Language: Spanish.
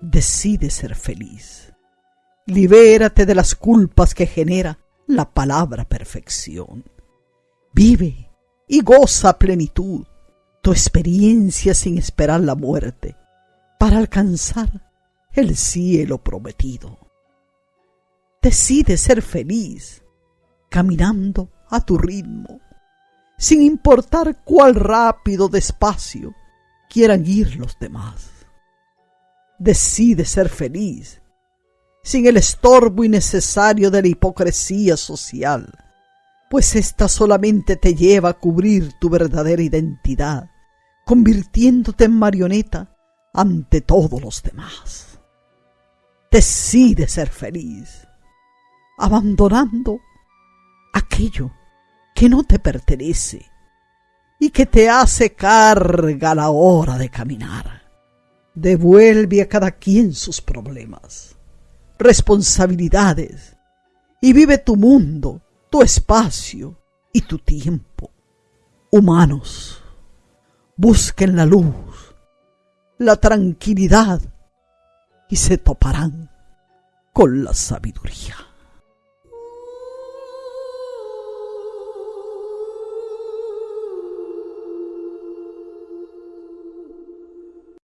Decide ser feliz. Libérate de las culpas que genera la palabra perfección. Vive y goza a plenitud tu experiencia sin esperar la muerte para alcanzar el cielo prometido. Decide ser feliz caminando a tu ritmo, sin importar cuál rápido despacio quieran ir los demás. Decide ser feliz, sin el estorbo innecesario de la hipocresía social, pues ésta solamente te lleva a cubrir tu verdadera identidad, convirtiéndote en marioneta ante todos los demás. Decide ser feliz, abandonando aquello que no te pertenece y que te hace carga a la hora de caminar. Devuelve a cada quien sus problemas, responsabilidades y vive tu mundo, tu espacio y tu tiempo. Humanos, busquen la luz, la tranquilidad y se toparán con la sabiduría.